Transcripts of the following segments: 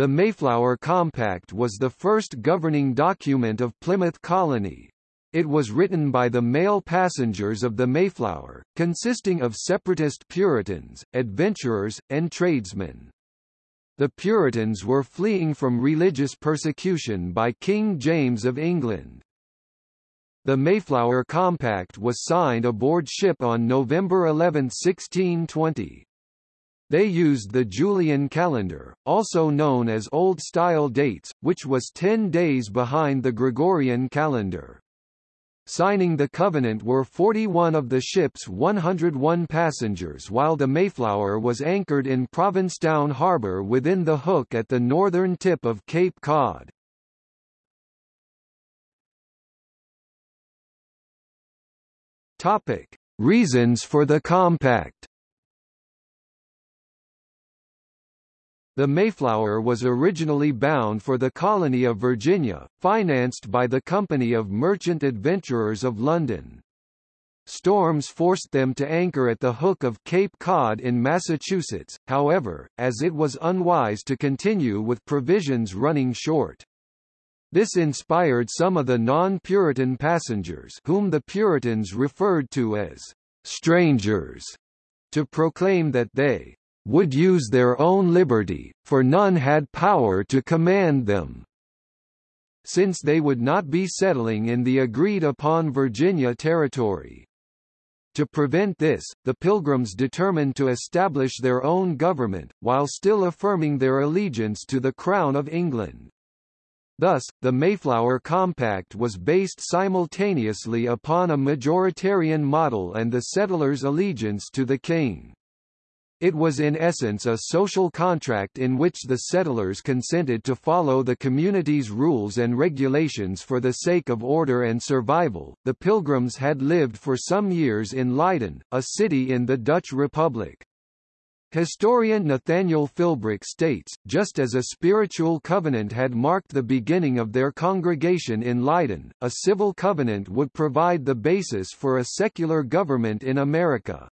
The Mayflower Compact was the first governing document of Plymouth Colony. It was written by the male passengers of the Mayflower, consisting of separatist Puritans, adventurers, and tradesmen. The Puritans were fleeing from religious persecution by King James of England. The Mayflower Compact was signed aboard ship on November 11, 1620. They used the Julian calendar, also known as Old Style dates, which was ten days behind the Gregorian calendar. Signing the covenant were 41 of the ship's 101 passengers while the Mayflower was anchored in Provincetown Harbour within the hook at the northern tip of Cape Cod. Topic: Reasons for the compact. The Mayflower was originally bound for the colony of Virginia, financed by the Company of Merchant Adventurers of London. Storms forced them to anchor at the hook of Cape Cod in Massachusetts, however, as it was unwise to continue with provisions running short. This inspired some of the non-Puritan passengers whom the Puritans referred to as strangers to proclaim that they would use their own liberty, for none had power to command them. Since they would not be settling in the agreed-upon Virginia territory. To prevent this, the Pilgrims determined to establish their own government, while still affirming their allegiance to the Crown of England. Thus, the Mayflower Compact was based simultaneously upon a majoritarian model and the settlers' allegiance to the king. It was in essence a social contract in which the settlers consented to follow the community's rules and regulations for the sake of order and survival. The Pilgrims had lived for some years in Leiden, a city in the Dutch Republic. Historian Nathaniel Philbrick states, just as a spiritual covenant had marked the beginning of their congregation in Leiden, a civil covenant would provide the basis for a secular government in America.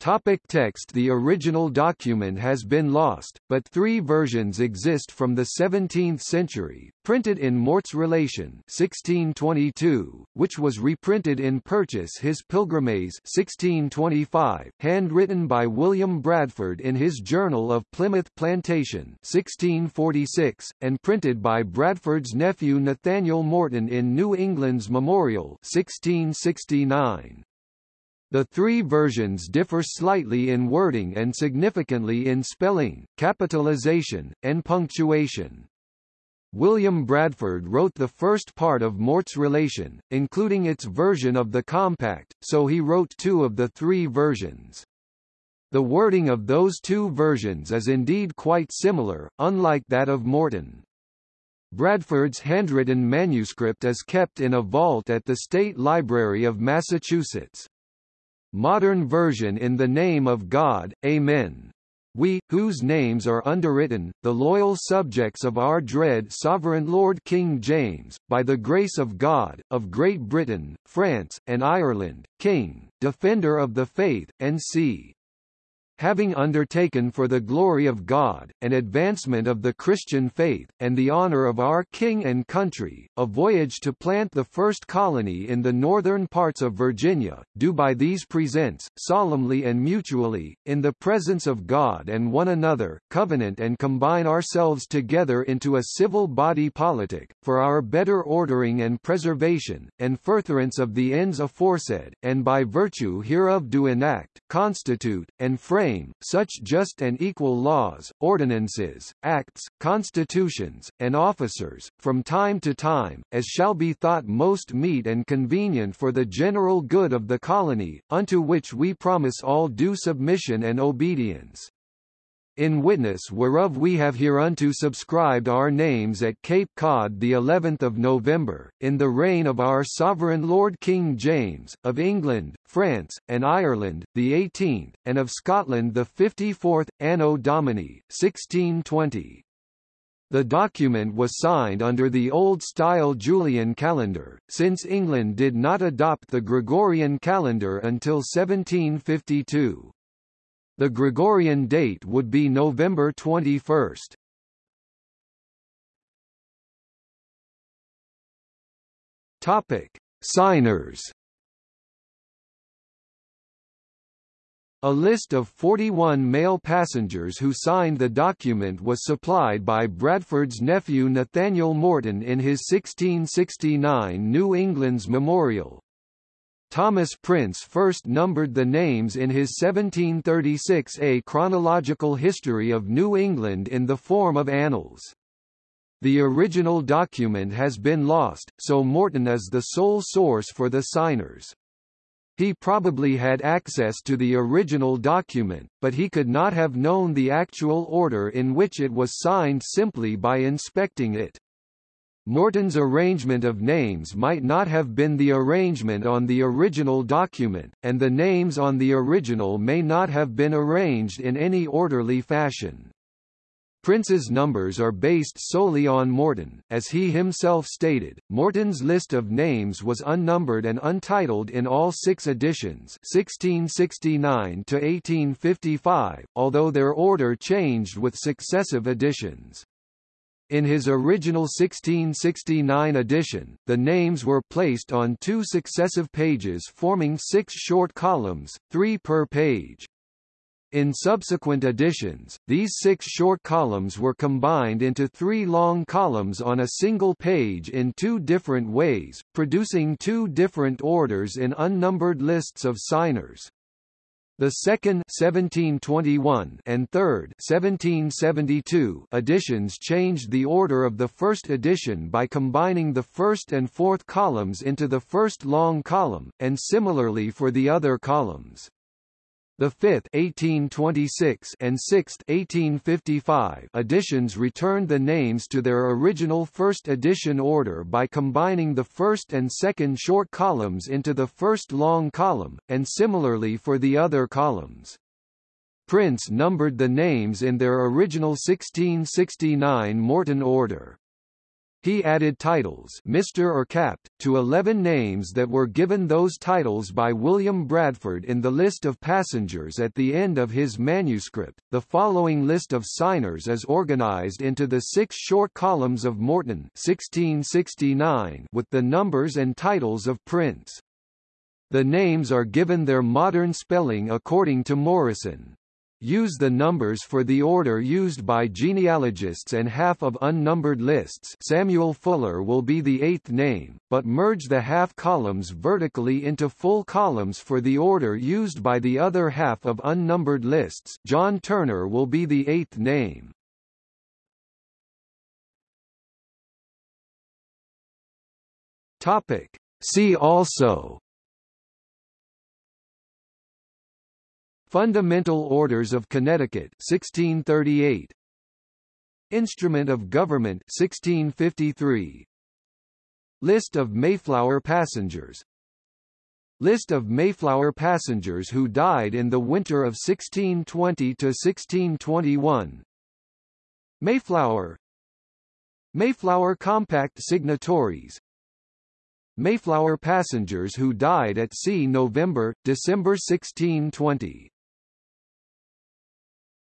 Topic text The original document has been lost, but three versions exist from the 17th century, printed in Mourt's Relation 1622, which was reprinted in Purchas his Pilgrimage 1625, handwritten by William Bradford in his Journal of Plymouth Plantation 1646, and printed by Bradford's nephew Nathaniel Morton in New England's Memorial 1669. The three versions differ slightly in wording and significantly in spelling, capitalization, and punctuation. William Bradford wrote the first part of Mourt's Relation, including its version of the compact, so he wrote two of the three versions. The wording of those two versions is indeed quite similar, unlike that of Morton. Bradford's handwritten manuscript is kept in a vault at the State Library of Massachusetts. Modern version in the name of God, Amen. We, whose names are underwritten, the loyal subjects of our dread sovereign Lord King James, by the grace of God, of Great Britain, France, and Ireland, King, Defender of the Faith, and C having undertaken for the glory of God, and advancement of the Christian faith, and the honor of our King and country, a voyage to plant the first colony in the northern parts of Virginia, do by these presents, solemnly and mutually, in the presence of God and one another, covenant and combine ourselves together into a civil body politic, for our better ordering and preservation, and furtherance of the ends aforesaid, and by virtue hereof do enact, constitute, and frame such just and equal laws, ordinances, acts, constitutions, and officers, from time to time, as shall be thought most meet and convenient for the general good of the colony, unto which we promise all due submission and obedience in witness whereof we have hereunto subscribed our names at Cape Cod the 11th of November, in the reign of our sovereign Lord King James, of England, France, and Ireland, the 18th, and of Scotland the 54th, Anno Domini, 1620. The document was signed under the old-style Julian calendar, since England did not adopt the Gregorian calendar until 1752. The Gregorian date would be November 21. Topic: Signers. A list of 41 male passengers who signed the document was supplied by Bradford's nephew Nathaniel Morton in his 1669 New England's Memorial. Thomas Prince first numbered the names in his 1736 A Chronological History of New England in the form of annals. The original document has been lost, so Morton is the sole source for the signers. He probably had access to the original document, but he could not have known the actual order in which it was signed simply by inspecting it. Morton's arrangement of names might not have been the arrangement on the original document, and the names on the original may not have been arranged in any orderly fashion. Prince's numbers are based solely on Morton. As he himself stated, Morton's list of names was unnumbered and untitled in all six editions 1669 to 1855, although their order changed with successive editions. In his original 1669 edition, the names were placed on two successive pages forming six short columns, three per page. In subsequent editions, these six short columns were combined into three long columns on a single page in two different ways, producing two different orders in unnumbered lists of signers. The second 1721 and third 1772 editions changed the order of the first edition by combining the first and fourth columns into the first long column, and similarly for the other columns. The fifth 1826 and sixth 1855 editions returned the names to their original first edition order by combining the first and second short columns into the first long column, and similarly for the other columns. Prince numbered the names in their original 1669 Morton order. He added titles Mr. or Capt. to 11 names that were given those titles by William Bradford in the list of passengers at the end of his manuscript. The following list of signers is organized into the six short columns of Morton 1669 with the numbers and titles of Prince. The names are given their modern spelling according to Morison use the numbers for the order used by genealogists and half of unnumbered lists Samuel Fuller will be the eighth name, but merge the half columns vertically into full columns for the order used by the other half of unnumbered lists John Turner will be the eighth name. Topic. See also Fundamental Orders of Connecticut 1638 Instrument of Government 1653 List of Mayflower passengers. List of Mayflower passengers who died in the winter of 1620 to 1621 Mayflower. Mayflower Compact signatories. Mayflower passengers who died at sea November, December 1620